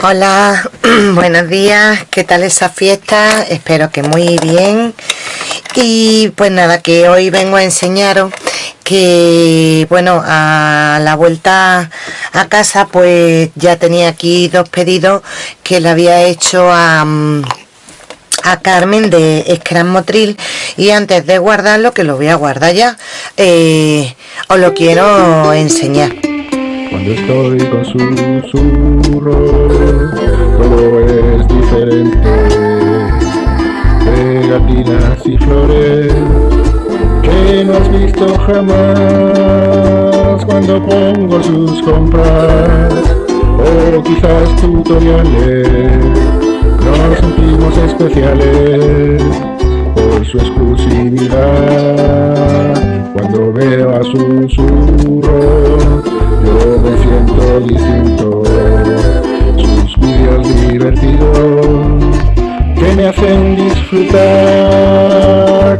Hola, buenos días, ¿qué tal esa fiesta? Espero que muy bien. Y pues nada, que hoy vengo a enseñaros que, bueno, a la vuelta a casa pues ya tenía aquí dos pedidos que le había hecho a... a Carmen de Scrum Motril y antes de guardarlo, que lo voy a guardar ya, eh, os lo quiero enseñar. Cuando estoy con susurros, todo es diferente. Pegatinas y flores que no has visto jamás cuando pongo sus compras o quizás tutoriales. Nos sentimos especiales por su exclusividad cuando veo a me distinto. Sus vídeos divertidos que me hacen disfrutar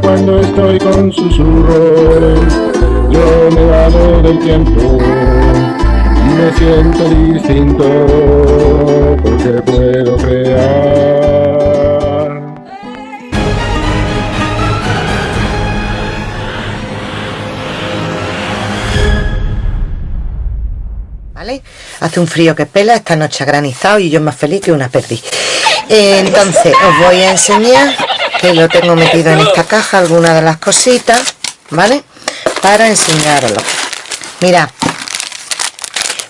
cuando estoy con susurros. Yo me dado del tiempo y me siento distinto porque puedo crear. Hace un frío que pela, esta noche ha granizado y yo más feliz que una perdí. entonces, os voy a enseñar que lo tengo metido en esta caja, algunas de las cositas, ¿vale? Para enseñarlo. Mira,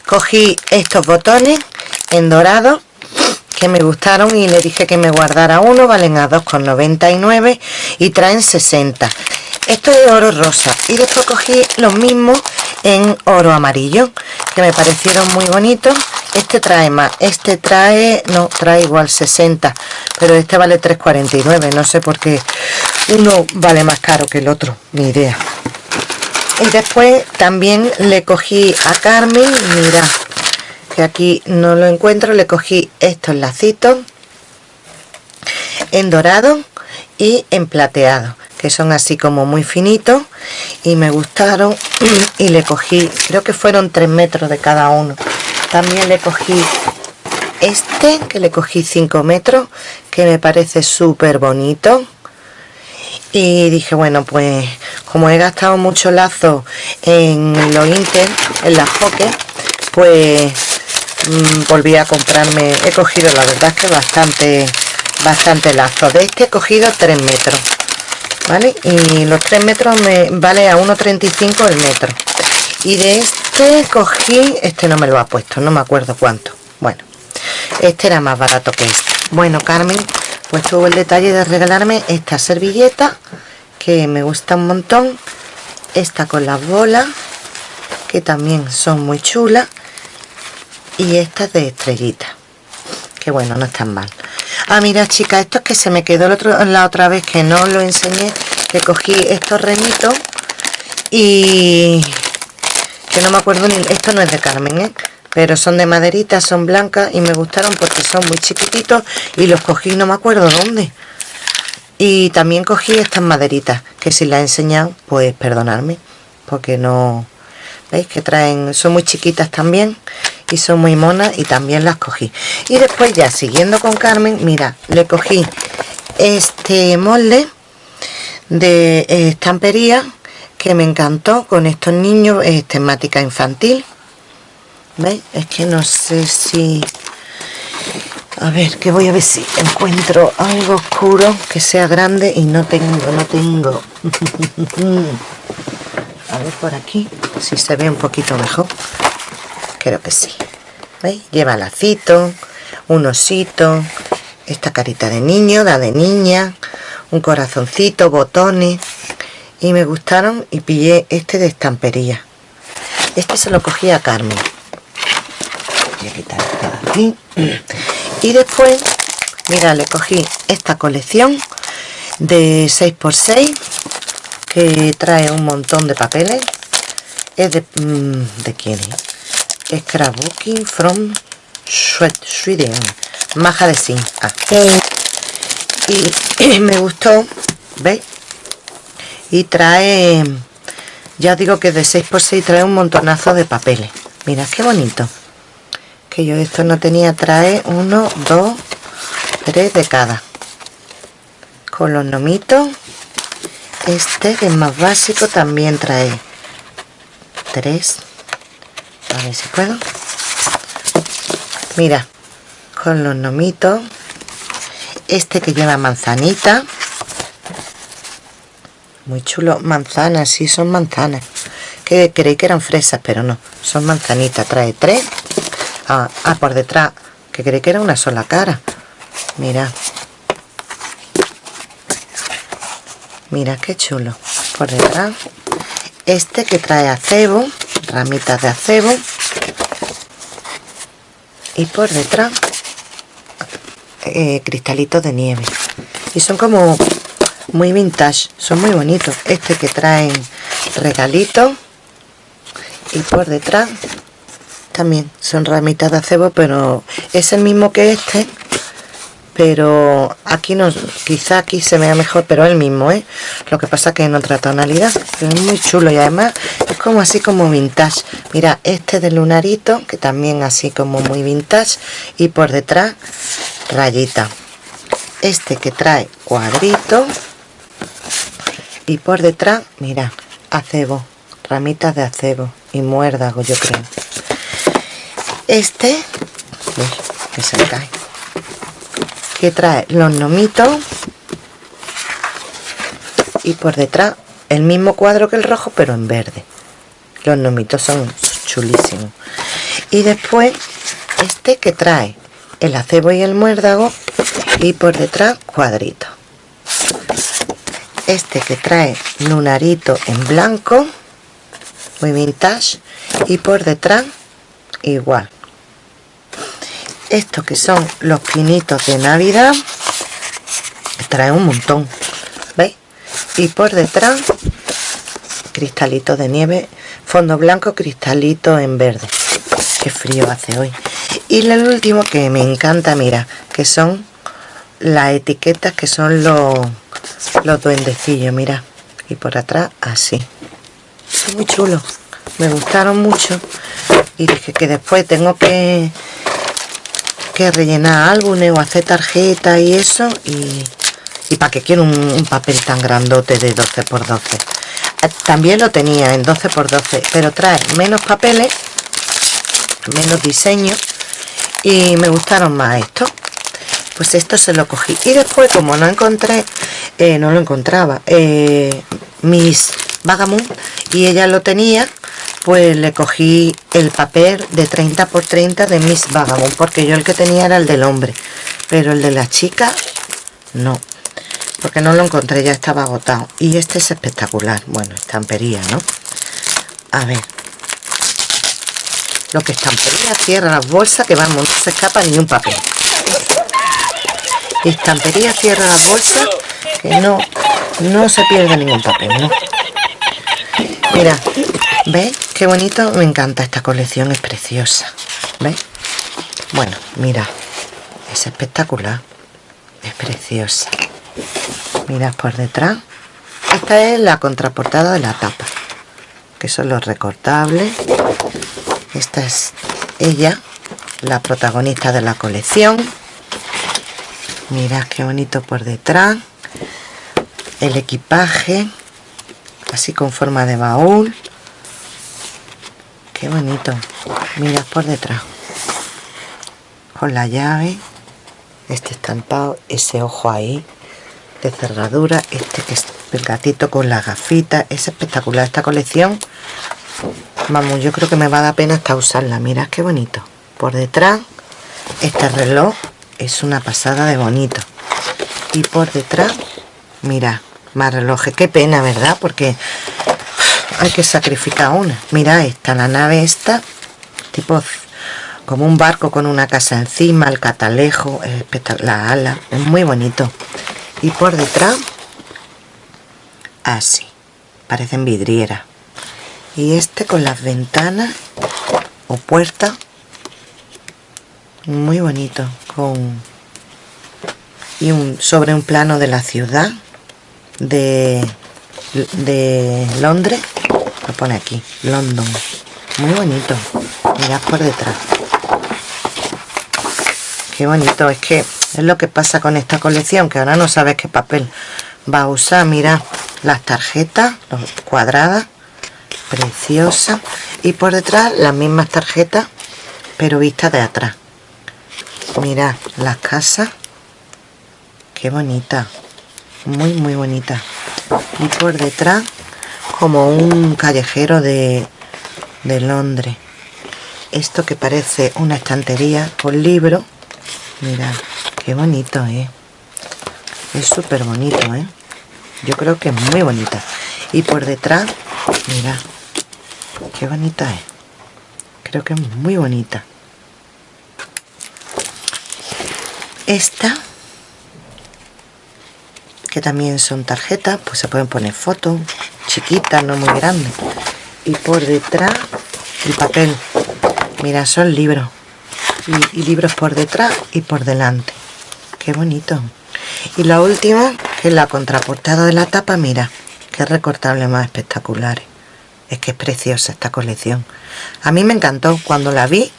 cogí estos botones en dorado que me gustaron y le dije que me guardara uno, valen a 2,99 y traen 60 esto es oro rosa y después cogí los mismos en oro amarillo que me parecieron muy bonitos. Este trae más este trae no trae igual 60 pero este vale 3,49 no sé por qué. Uno vale más caro que el otro ni idea. Y después también le cogí a Carmen mira que aquí no lo encuentro le cogí estos lacitos en dorado y en plateado que son así como muy finitos y me gustaron y le cogí creo que fueron 3 metros de cada uno. También le cogí este que le cogí 5 metros que me parece súper bonito. Y dije bueno pues como he gastado mucho lazo en los Inter en las Hockey pues mm, volví a comprarme he cogido la verdad que bastante bastante lazo. De este he cogido 3 metros ¿vale? Y los 3 metros me vale a 1,35 el metro. Y de este cogí, este no me lo ha puesto, no me acuerdo cuánto. Bueno, este era más barato que este. Bueno, Carmen, pues tuvo el detalle de regalarme esta servilleta, que me gusta un montón. Esta con las bolas, que también son muy chulas. Y esta de estrellita, que bueno, no están mal. Ah, mira, chicas, esto es que se me quedó la otra vez que no lo enseñé, que cogí estos remitos y que no me acuerdo ni... Esto no es de Carmen, ¿eh? Pero son de maderita, son blancas y me gustaron porque son muy chiquititos y los cogí, no me acuerdo dónde. Y también cogí estas maderitas, que si las he enseñado, pues perdonadme, porque no... ¿Veis? Que traen... Son muy chiquitas también y son muy monas y también las cogí. Y después ya siguiendo con Carmen mira le cogí este molde de estampería que me encantó con estos niños es temática infantil. ¿veis? es que no sé si a ver que voy a ver si encuentro algo oscuro que sea grande y no tengo no tengo. A ver por aquí si se ve un poquito mejor creo que sí. ¿veis? lleva lacito un osito esta carita de niño, la de niña un corazoncito, botones. Y me gustaron y pillé este de estampería. Este se lo cogí a Carmen. Y después mira le cogí esta colección de 6x6 que trae un montón de papeles. Es de, mm, ¿de quién? Scrapbooking from Sweden. Maja de Sim. Ah. Y, me gustó, ¿veis? Y trae, ya digo que de 6x6 trae un montonazo de papeles. Mira qué bonito. que yo esto no tenía trae uno dos tres de cada con los nomitos este que es más básico también trae tres a ver si puedo. Mira con los nomitos. Este que lleva manzanita. Muy chulo. Manzanas, sí son manzanas. Que creí que eran fresas pero no, son manzanitas. Trae tres. Ah, ah, por detrás. Que creí que era una sola cara. Mira. Mira qué chulo. Por detrás. Este que trae acebo ramitas de acebo y por detrás eh, cristalitos de nieve. Y son como muy vintage son muy bonitos. Este que traen regalitos y por detrás también son ramitas de acebo pero es el mismo que este pero aquí no quizá aquí se vea mejor pero el mismo ¿eh? lo que pasa que en otra tonalidad pero es muy chulo y además es como así como vintage. Mira este de lunarito que también así como muy vintage y por detrás rayita. Este que trae cuadrito y por detrás mira acebo ramitas de acebo y muérdago yo creo. Este que se cae que trae los nomitos y por detrás el mismo cuadro que el rojo pero en verde. Los nomitos son chulísimos. Y después este que trae el acebo y el muérdago y por detrás cuadrito este que trae lunarito en blanco muy vintage y por detrás igual estos que son los pinitos de navidad trae un montón veis y por detrás cristalito de nieve fondo blanco cristalito en verde. Qué frío hace hoy. Y el último que me encanta mira que son las etiquetas que son los los duendecillos mira. Y por atrás así. Son muy chulos me gustaron mucho. Y dije que después tengo que que rellenar álbumes o hacer tarjetas y eso y, y para que quiero un, papel tan grandote de 12 x 12 también lo tenía en 12 x 12 pero trae menos papeles menos diseño y me gustaron más estos. Pues esto se lo cogí. Y después como no encontré eh, no lo encontraba eh, mis Vagamund y ella lo tenía pues le cogí el papel de 30 por 30 de Miss Vagabond porque yo el que tenía era el del hombre. Pero el de la chica no porque no lo encontré ya estaba agotado. Y este es espectacular. Bueno estampería no a ver. Lo que estampería cierra las bolsas que vamos no se escapa ni un papel. Estampería cierra las bolsas que no no se pierde ningún papel no mira ¿Veis? Qué bonito, me encanta esta colección, es preciosa. ¿Veis? Bueno, mira, es espectacular. Es preciosa. Mirad por detrás. Esta es la contraportada de la tapa, que son los recortables. Esta es ella, la protagonista de la colección. Mirad qué bonito por detrás. El equipaje, así con forma de baúl qué bonito. Mira por detrás. Con la llave este estampado ese ojo ahí de cerradura este que es el gatito con la gafita es espectacular esta colección. Vamos yo creo que me va a dar pena hasta usarla. Mira qué bonito. Por detrás este reloj es una pasada de bonito. Y por detrás mira más relojes. Qué pena verdad porque hay que sacrificar una. Mira esta la nave esta tipo como un barco con una casa encima el catalejo la ala es muy bonito. Y por detrás así parecen vidrieras. Y este con las ventanas o puertas muy bonito con y un sobre un plano de la ciudad de de Londres lo pone aquí London. Muy bonito. Mirad por detrás. Qué bonito. Es que es lo que pasa con esta colección que ahora no sabes qué papel va a usar. Mira las tarjetas cuadradas preciosa. Y por detrás las mismas tarjetas pero vistas de atrás. Mirad las casas. Qué bonita. Muy muy bonita. Y por detrás como un callejero de, de Londres. Esto que parece una estantería con libros mirad qué bonito ¿eh? es súper bonito ¿eh? yo creo que es muy bonita. Y por detrás mira qué bonita es. Creo que es muy bonita. Esta que también son tarjetas pues se pueden poner fotos chiquitas no muy grandes y por detrás el papel. Mira son libros. Y, y libros por detrás y por delante. Qué bonito. Y la última que es la contraportada de la tapa mira qué recortable más espectaculares es que es preciosa esta colección. A mí me encantó. Cuando la vi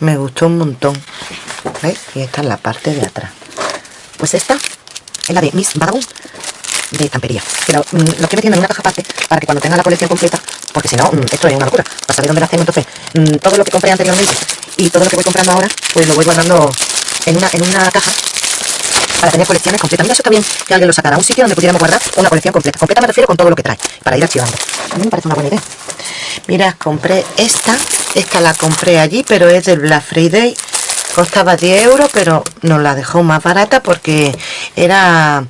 me gustó un montón. Y esta es la parte de atrás. Pues esta es la de Miss Vagabond de estampería pero mm, lo que metiendo en una caja aparte para que cuando tenga la colección completa porque si no, mm, esto es una locura para saber dónde la hacemos entonces mm, todo lo que compré anteriormente y todo lo que voy comprando ahora pues lo voy guardando en una, en una caja para tener colecciones completas. Mira, eso está bien que alguien lo sacara un sitio donde pudiéramos guardar una colección completa. Completa me refiero con todo lo que trae, para ir archivando. A mí me parece una buena idea. Mira, compré esta. Esta la compré allí, pero es del Black Friday. Costaba 10 euros, pero nos la dejó más barata porque era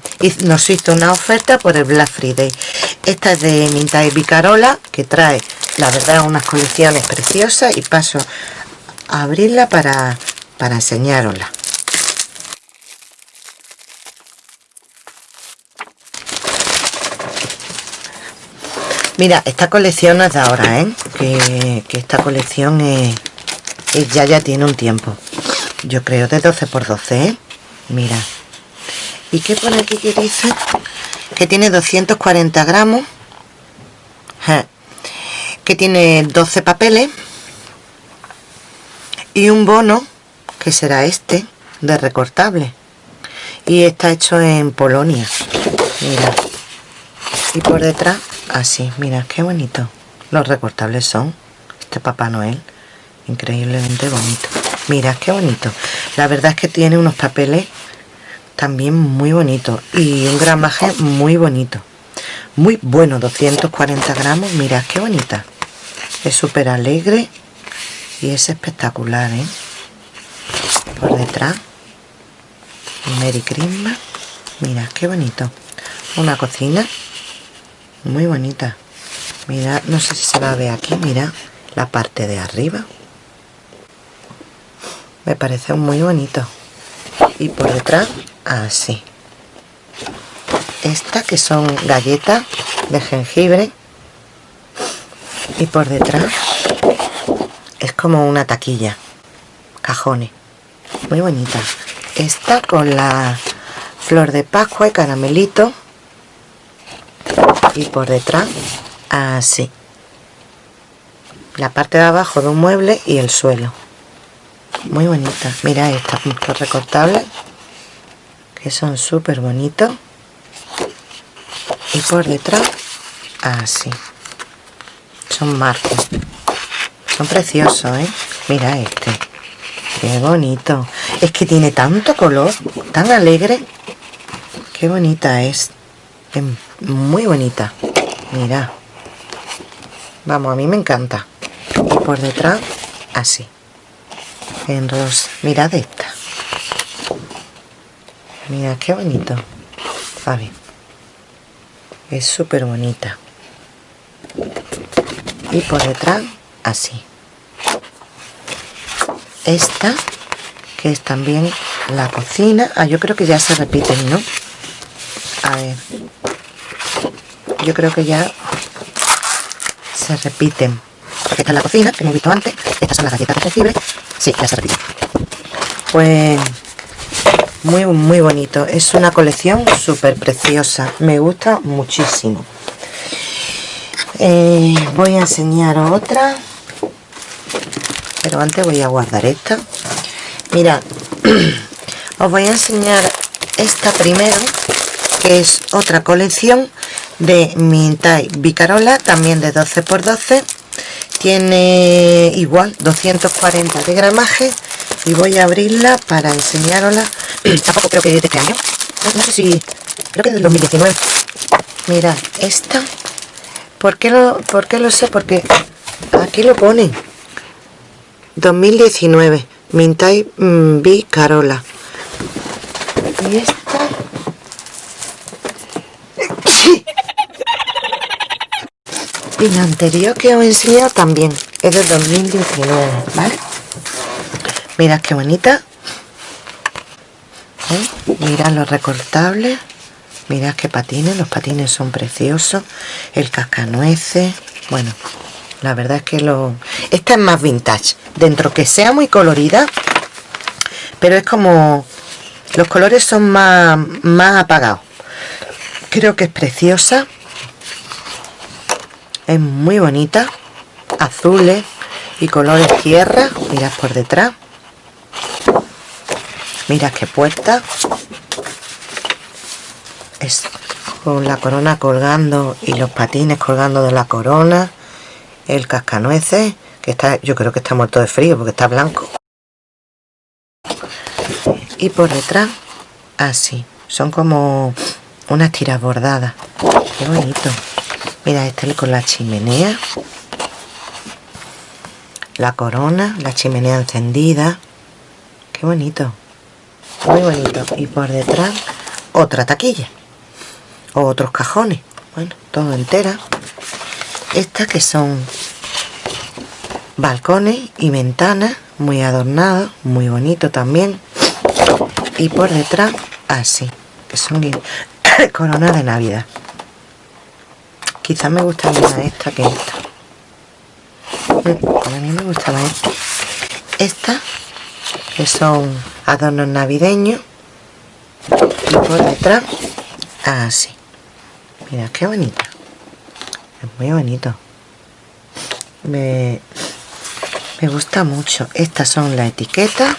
nos hizo una oferta por el Black Friday. Esta es de Minta y Bicarola, que trae, la verdad, unas colecciones preciosas y paso a abrirla para, para enseñarosla. Mira, esta colección es de ahora, ¿eh? Que, esta colección es, ya ya tiene un tiempo. Yo creo de 12 por 12, ¿eh? Mira. ¿Y qué pone aquí que dice? Que tiene 240 gramos. Que tiene 12 papeles. Y un bono, que será este, de recortable. Y está hecho en Polonia. Mira. Y por detrás así mira qué bonito los recortables son este papá noel increíblemente bonito. Mira qué bonito. La verdad es que tiene unos papeles también muy bonitos y un gramaje muy bonito. Muy bueno 240 gramos. Mira qué bonita. Es súper alegre y es espectacular ¿eh? por detrás. Merry Christmas. Mira qué bonito. Una cocina muy bonita. Mira no sé si se va a ver aquí. Mira la parte de arriba me parece muy bonito. Y por detrás así. Esta que son galletas de jengibre. Y por detrás es como una taquilla. Cajones. Muy bonita. Esta con la flor de pascua y caramelito. Y por detrás así. La parte de abajo de un mueble y el suelo muy bonita. Mira estos recortables que son súper bonitos. Y por detrás así. Son marcos son preciosos ¿eh? mira este. Qué bonito. Es que tiene tanto color tan alegre. Qué bonita es muy bonita. Mira. Vamos a mí me encanta. Y por detrás así en rosa mirad esta. Mira qué bonito. Es súper bonita. Y por detrás así. Esta que es también la cocina. Ah yo creo que ya se repiten no a ver. Yo creo que ya se repiten. Esta es la cocina que hemos visto antes. Estas son las galletas jengibre sí, ya se repiten pues muy muy bonito. Es una colección súper preciosa. Me gusta muchísimo. Eh, voy a enseñar otra. Pero antes voy a guardar esta. Mira os voy a enseñar esta primero que es otra colección de Mintai Bicarola también de 12 x 12 tiene igual 240 de gramaje y voy a abrirla para enseñarosla tampoco creo que de este año. No, sé si creo que es del 2019 mira esta ¿por qué lo, por qué lo sé? porque aquí lo pone. 2019 Mintai mm, Bicarola y esta y la anterior que os he enseñado también. Es de 2019 ¿vale? mirad qué bonita. ¿Eh? mirad los recortables mirad qué patines. Los patines son preciosos. El cascanueces. Bueno la verdad es que lo esta es más vintage. Dentro que sea muy colorida pero es como los colores son más, más apagados. Creo que es preciosa es muy bonita azules y colores tierra mirad por detrás mirad qué puerta es con la corona colgando y los patines colgando de la corona el cascanueces que está yo creo que está muerto de frío porque está blanco. Y por detrás así son como unas tiras bordadas qué bonito mira este con la chimenea. La corona la chimenea encendida. Qué bonito. Muy bonito. Y por detrás otra taquilla. O otros cajones. Bueno todo entera. Estas que son balcones y ventanas muy adornados muy bonito también. Y por detrás así que son coronas de navidad quizás me gusta más esta que esta. Mm, a mí me gustaba esta. Esta que son adornos navideños y por detrás así. Mira qué bonita es muy bonito. Me, me gusta mucho. Estas son las etiquetas.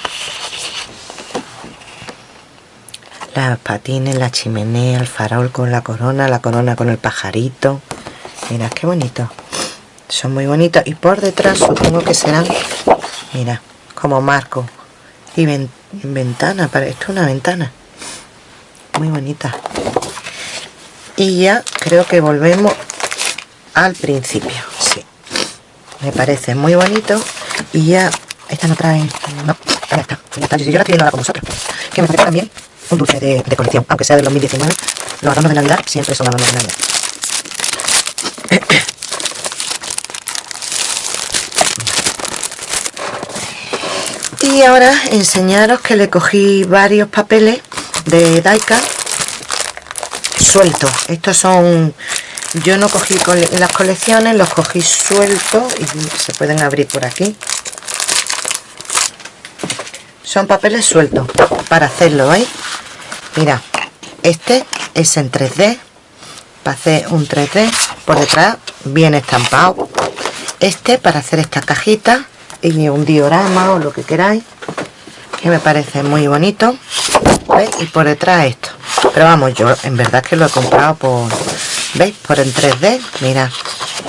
Las patines, la chimenea, el farol con la corona, la corona con el pajarito. Mira, qué bonito. Son muy bonitos. Y por detrás supongo que serán, mira, como marco. Y ventana, para esto es una ventana. Muy bonita. Y ya creo que volvemos al principio. Sí. Me parece muy bonito. Y ya, esta no trae... No, ya está. Ya está. Yo la estoy viendo con vosotros. Que me parece también un dulce de, colección, aunque sea del 2019. Los adornos de Navidad siempre son adornos de Navidad. Y ahora enseñaros que le cogí varios papeles de Daika sueltos. Estos son... Yo no cogí las colecciones, los cogí sueltos y se pueden abrir por aquí. Son papeles sueltos para hacerlo, ¿veis? mira este es en 3D para hacer un 3D por detrás viene estampado. Este para hacer esta cajita y un diorama o lo que queráis que me parece muy bonito y por detrás esto. Pero vamos yo en verdad que lo he comprado por veis por en 3D mira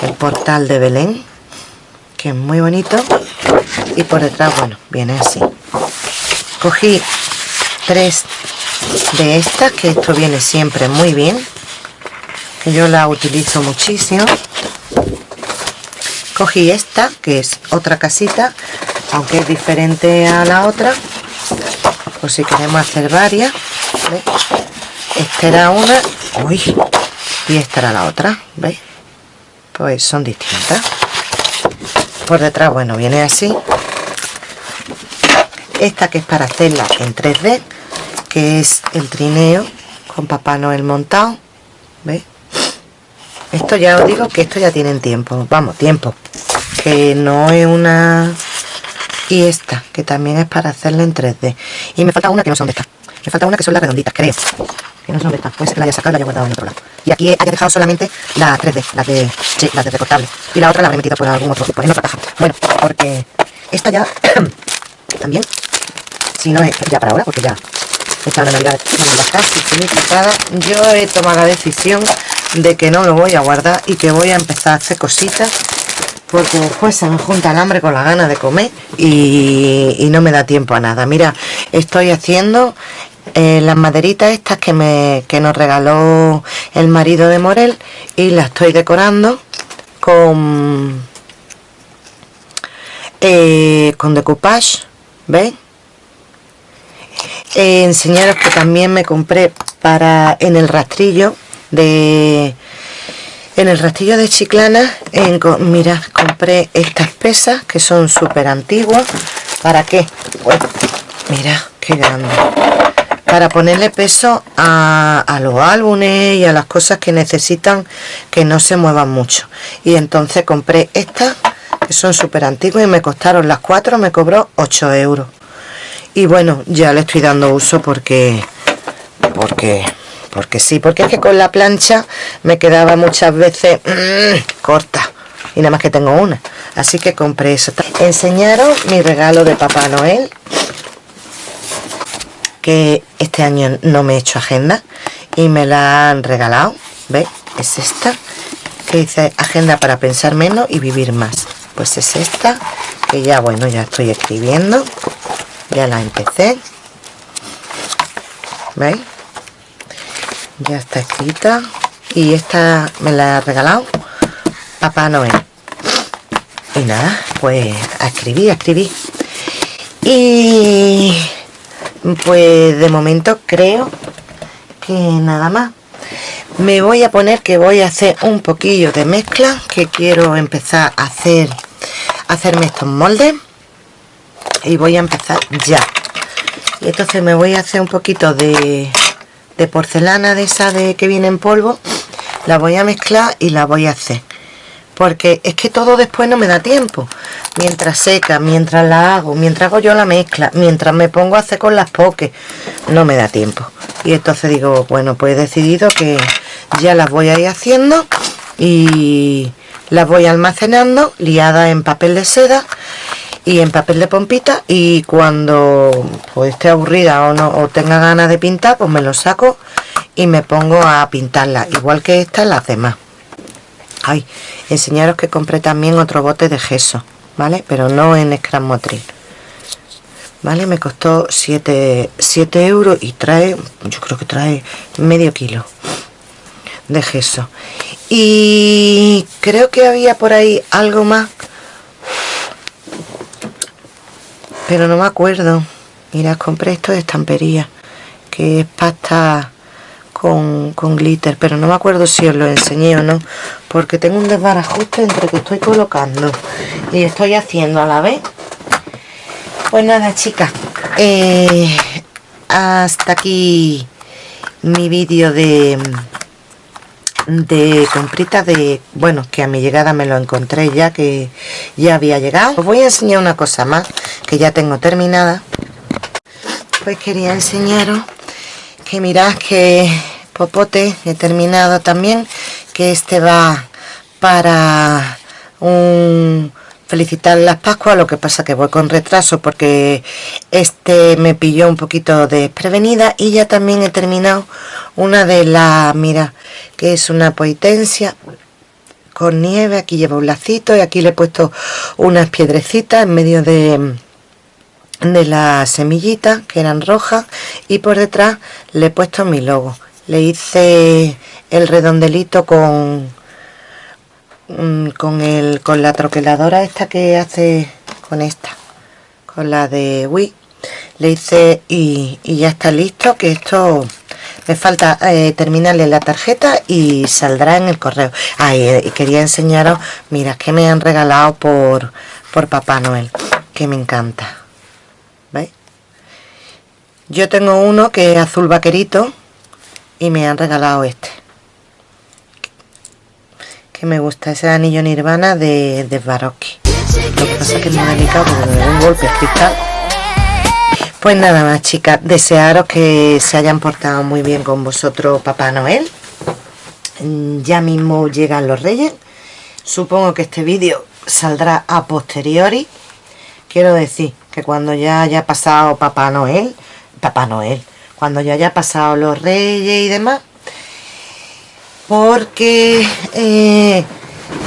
el portal de Belén que es muy bonito. Y por detrás bueno viene así. Cogí tres de estas que esto viene siempre muy bien yo la utilizo muchísimo cogí esta que es otra casita aunque es diferente a la otra por si queremos hacer varias esta era una uy, y esta era la otra ¿veis? pues son distintas por detrás bueno viene así esta que es para hacerla en 3D que es el trineo con Papá Noel montado ¿veis? Esto ya os digo que esto ya tienen tiempo. Vamos, tiempo. Que no es una y esta, que también es para hacerla en 3D y me falta una que no son de estas. Me falta una que son las redonditas, creo. Que no son de estas, pues la haya sacado y la haya guardado en otro lado. Y aquí haya dejado solamente la 3D, las de, sí, las de recortable. Y la otra la habré metido por algún otro, pues en otra caja. Bueno, porque esta ya también si no es ya para ahora, porque ya esta Navidad casi finiquitada, yo he tomado la decisión de que no lo voy a guardar y que voy a empezar a hacer cositas porque después se me junta el hambre con la gana de comer y, no me da tiempo a nada. Mira, estoy haciendo eh, las maderitas estas que, me, que nos regaló el marido de Morel y las estoy decorando con, eh, con decoupage, ¿veis? Eh, enseñaros que también me compré para en el rastrillo de en el rastrillo de chiclana en, mira compré estas pesas que son súper antiguas. ¿para qué? pues mira qué grande para ponerle peso a, a, los álbumes y a las cosas que necesitan que no se muevan mucho. Y entonces compré estas que son súper antiguas y me costaron las cuatro me cobró 8 euros. Y bueno ya le estoy dando uso porque porque porque sí, porque es que con la plancha me quedaba muchas veces mm, corta y nada más que tengo una así que compré eso enseñaros mi regalo de Papá Noel que este año no me he hecho agenda y me la han regalado ¿veis? es esta que dice agenda para pensar menos y vivir más pues es esta que ya bueno ya estoy escribiendo ya la empecé ¿veis? Ya está escrita. Y esta me la ha regalado Papá Noel. Y nada, pues a escribir, a y pues de momento creo que nada más. Me voy a poner que voy a hacer un poquillo de mezcla que quiero empezar a hacer hacerme estos moldes. Y voy a empezar ya. Y entonces me voy a hacer un poquito de de porcelana de esa de que viene en polvo la voy a mezclar y la voy a hacer. Porque es que todo después no me da tiempo. Mientras seca, mientras la hago mientras hago yo la mezcla, mientras me pongo a hacer con las pokes no me da tiempo. Y entonces digo, bueno pues he decidido que ya las voy a ir haciendo y las voy almacenando liadas en papel de seda y en papel de pompita y cuando pues, esté aburrida o no o tenga ganas de pintar pues me lo saco y me pongo a pintarla igual que estas las demás. Ay enseñaros que compré también otro bote de gesso vale pero no en scrap motril vale me costó 7, 7 euros y trae yo creo que trae medio kilo de gesso. Y creo que había por ahí algo más pero no me acuerdo. Mira compré esto de estampería que es pasta con, con, glitter pero no me acuerdo si os lo enseñé o no porque tengo un desbarajuste entre que estoy colocando y estoy haciendo a la vez. Pues nada chicas eh, hasta aquí mi vídeo de de compritas de bueno que a mi llegada me lo encontré ya que ya había llegado. Os voy a enseñar una cosa más que ya tengo terminada. Pues quería enseñaros que mirad que popote he terminado también que este va para un felicitar las Pascuas, lo que pasa que voy con retraso porque este me pilló un poquito desprevenida y ya también he terminado una de las, mira, que es una poitencia con nieve, aquí lleva un lacito y aquí le he puesto unas piedrecitas en medio de de las semillitas que eran rojas y por detrás le he puesto mi logo. Le hice el redondelito con mm, con el con la troqueladora esta que hace con esta con la de Wii. Le hice y, ya está listo que esto me falta eh, terminarle la tarjeta y saldrá en el correo. Ah, y, quería enseñaros mira que me han regalado por por Papá Noel que me encanta ¿veis? yo tengo uno que es azul vaquerito y me han regalado este que me gusta ese anillo nirvana de, de lo que pasa es que es muy delicado porque un golpe cristal pues nada más chicas, desearos que se hayan portado muy bien con vosotros Papá Noel. Ya mismo llegan los reyes. Supongo que este vídeo saldrá a posteriori. Quiero decir que cuando ya haya pasado Papá Noel, Papá Noel, cuando ya haya pasado los reyes y demás porque eh,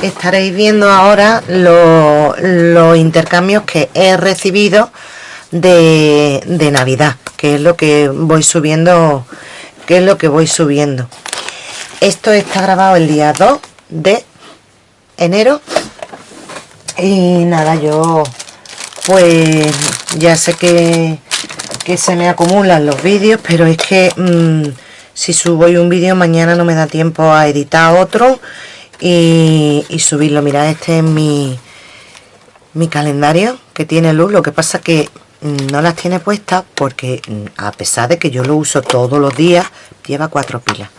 estaréis viendo ahora los intercambios que he recibido de, de navidad que es lo que voy subiendo que es lo que voy subiendo. Esto está grabado el día 2 de enero y nada yo pues ya sé que, que se me acumulan los vídeos pero es que mm, si subo hoy un vídeo mañana no me da tiempo a editar otro y, subirlo. Mirad este es mi mi calendario que tiene luz. Lo que pasa que mm, no las tiene puestas porque mm, a pesar de que yo lo uso todos los días lleva cuatro pilas.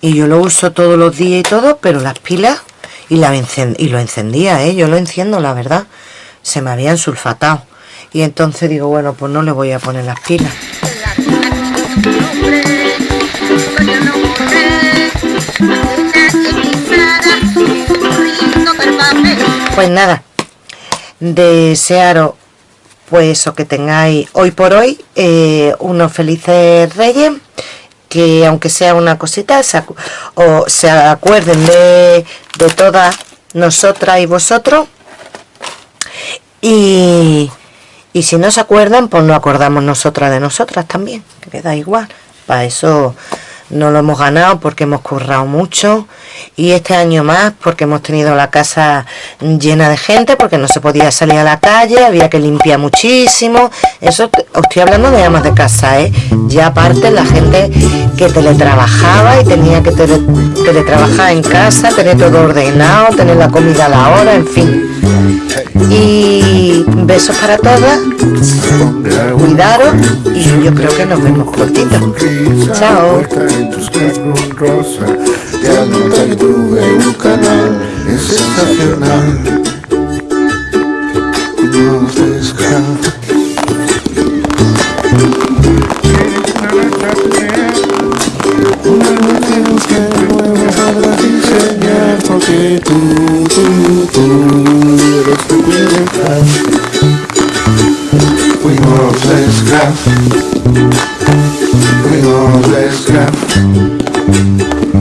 Y yo lo uso todos los días y todo pero las pilas y, la y lo encendía ¿eh? yo lo enciendo la verdad se me habían sulfatado. Y entonces digo bueno pues no le voy a poner las pilas. Pues nada desearos pues o que tengáis hoy por hoy eh, unos felices reyes que aunque sea una cosita o se acuerden de, de todas nosotras y vosotros y, y si no se acuerdan pues no acordamos nosotras de nosotras también que queda igual. Para eso no lo hemos ganado porque hemos currado mucho. Y este año más porque hemos tenido la casa llena de gente porque no se podía salir a la calle había que limpiar muchísimo. Eso os estoy hablando de amas de casa ¿eh? ya aparte la gente que teletrabajaba y tenía que teletrabajar en casa tener todo ordenado tener la comida a la hora en fin. Y besos para todas. Cuidaros y yo creo que nos vemos cortito chao. Tú, tú, tú eres peculiar. We grab. We always grab.